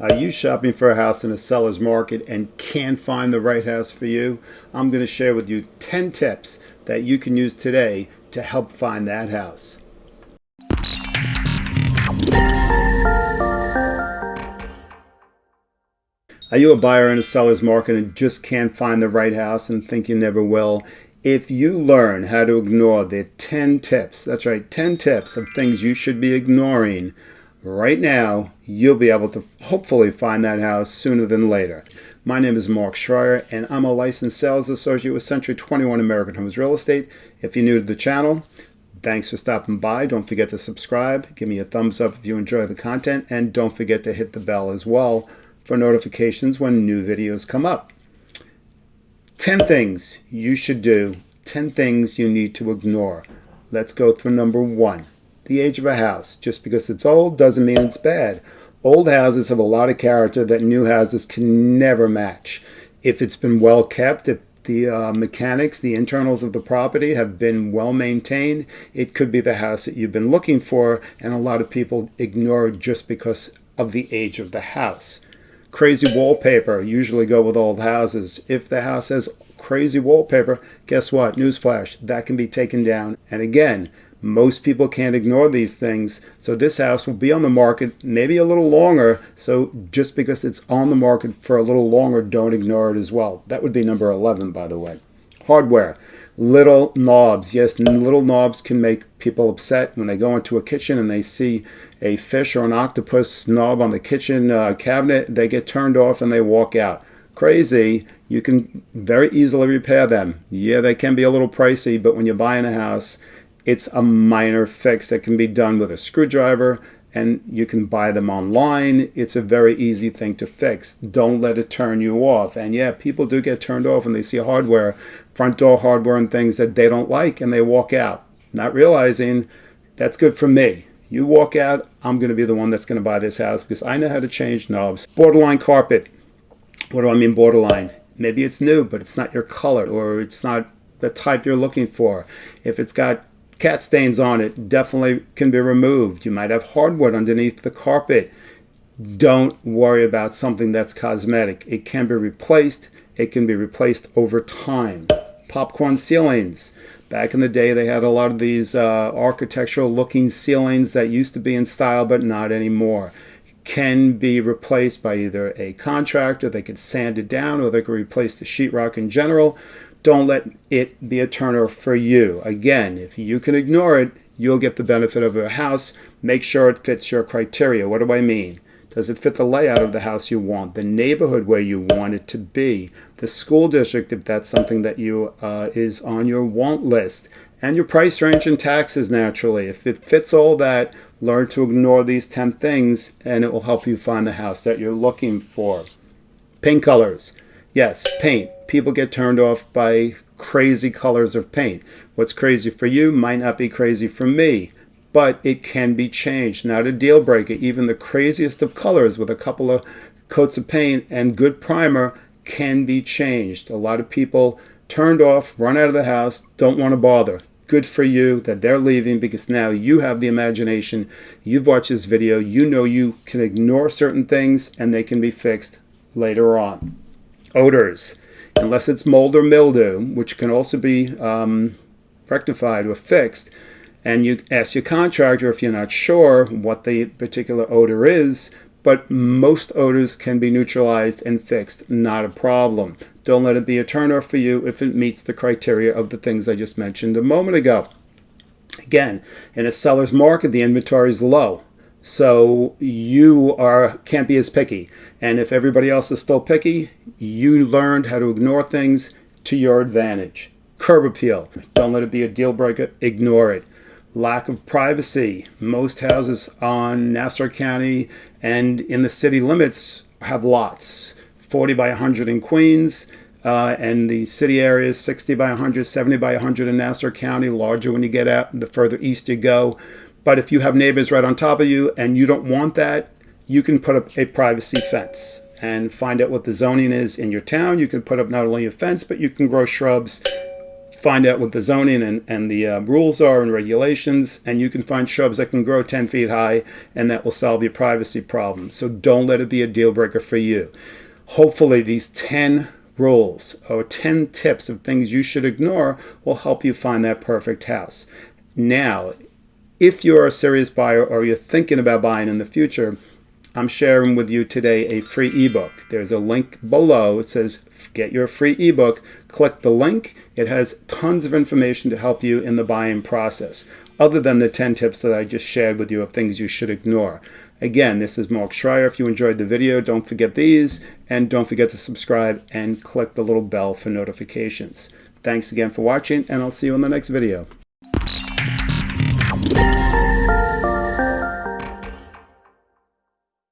Are you shopping for a house in a seller's market and can't find the right house for you? I'm going to share with you 10 tips that you can use today to help find that house. Are you a buyer in a seller's market and just can't find the right house and think you never will? If you learn how to ignore the 10 tips, that's right, 10 tips of things you should be ignoring right now, you'll be able to hopefully find that house sooner than later. My name is Mark Schreier, and I'm a licensed sales associate with Century 21 American Homes Real Estate. If you're new to the channel, thanks for stopping by. Don't forget to subscribe. Give me a thumbs up if you enjoy the content, and don't forget to hit the bell as well for notifications when new videos come up. 10 things you should do, 10 things you need to ignore. Let's go through number one the age of a house. Just because it's old doesn't mean it's bad. Old houses have a lot of character that new houses can never match. If it's been well kept, if the uh, mechanics, the internals of the property have been well maintained, it could be the house that you've been looking for, and a lot of people ignore it just because of the age of the house. Crazy wallpaper usually go with old houses. If the house has crazy wallpaper, guess what? Newsflash, that can be taken down. And again, most people can't ignore these things. So this house will be on the market maybe a little longer. So just because it's on the market for a little longer, don't ignore it as well. That would be number 11, by the way. Hardware. Little knobs. Yes, little knobs can make people upset when they go into a kitchen and they see a fish or an octopus knob on the kitchen uh, cabinet. They get turned off and they walk out crazy, you can very easily repair them. Yeah, they can be a little pricey, but when you're buying a house, it's a minor fix that can be done with a screwdriver and you can buy them online. It's a very easy thing to fix. Don't let it turn you off. And yeah, people do get turned off when they see hardware, front door hardware and things that they don't like and they walk out, not realizing that's good for me. You walk out, I'm going to be the one that's going to buy this house because I know how to change knobs. Borderline carpet. What do I mean borderline? Maybe it's new, but it's not your color or it's not the type you're looking for. If it's got cat stains on it definitely can be removed. You might have hardwood underneath the carpet. Don't worry about something that's cosmetic. It can be replaced. It can be replaced over time. Popcorn ceilings. Back in the day, they had a lot of these uh, architectural looking ceilings that used to be in style, but not anymore. Can be replaced by either a contractor, they could sand it down, or they could replace the sheetrock in general don't let it be a turner for you. Again, if you can ignore it, you'll get the benefit of a house. Make sure it fits your criteria. What do I mean? Does it fit the layout of the house you want, the neighborhood where you want it to be, the school district if that's something that you uh, is on your want list, and your price range and taxes naturally. If it fits all that, learn to ignore these 10 things and it will help you find the house that you're looking for. Paint colors. Yes, paint people get turned off by crazy colors of paint. What's crazy for you might not be crazy for me, but it can be changed. Not a deal breaker. Even the craziest of colors with a couple of coats of paint and good primer can be changed. A lot of people turned off, run out of the house, don't want to bother. Good for you that they're leaving because now you have the imagination. You've watched this video. You know you can ignore certain things and they can be fixed later on. Odors unless it's mold or mildew, which can also be um, rectified or fixed, and you ask your contractor if you're not sure what the particular odor is, but most odors can be neutralized and fixed, not a problem. Don't let it be a turnoff for you if it meets the criteria of the things I just mentioned a moment ago. Again, in a seller's market, the inventory is low. So you are can't be as picky. And if everybody else is still picky, you learned how to ignore things to your advantage. Curb appeal. Don't let it be a deal breaker. Ignore it. Lack of privacy. Most houses on Nassau County and in the city limits have lots. 40 by 100 in Queens, uh, and the city areas 60 by 100, 70 by 100 in Nassau County, larger when you get out, the further east you go. But if you have neighbors right on top of you and you don't want that, you can put up a privacy fence and find out what the zoning is in your town. You can put up not only a fence, but you can grow shrubs find out what the zoning and, and the uh, rules are and regulations, and you can find shrubs that can grow 10 feet high, and that will solve your privacy problem. So don't let it be a deal breaker for you. Hopefully, these 10 rules or 10 tips of things you should ignore will help you find that perfect house. Now, if you're a serious buyer or you're thinking about buying in the future, I'm sharing with you today a free ebook. There's a link below. It says get your free ebook. Click the link. It has tons of information to help you in the buying process, other than the 10 tips that I just shared with you of things you should ignore. Again, this is Mark Schreier. If you enjoyed the video, don't forget these, and don't forget to subscribe and click the little bell for notifications. Thanks again for watching, and I'll see you in the next video.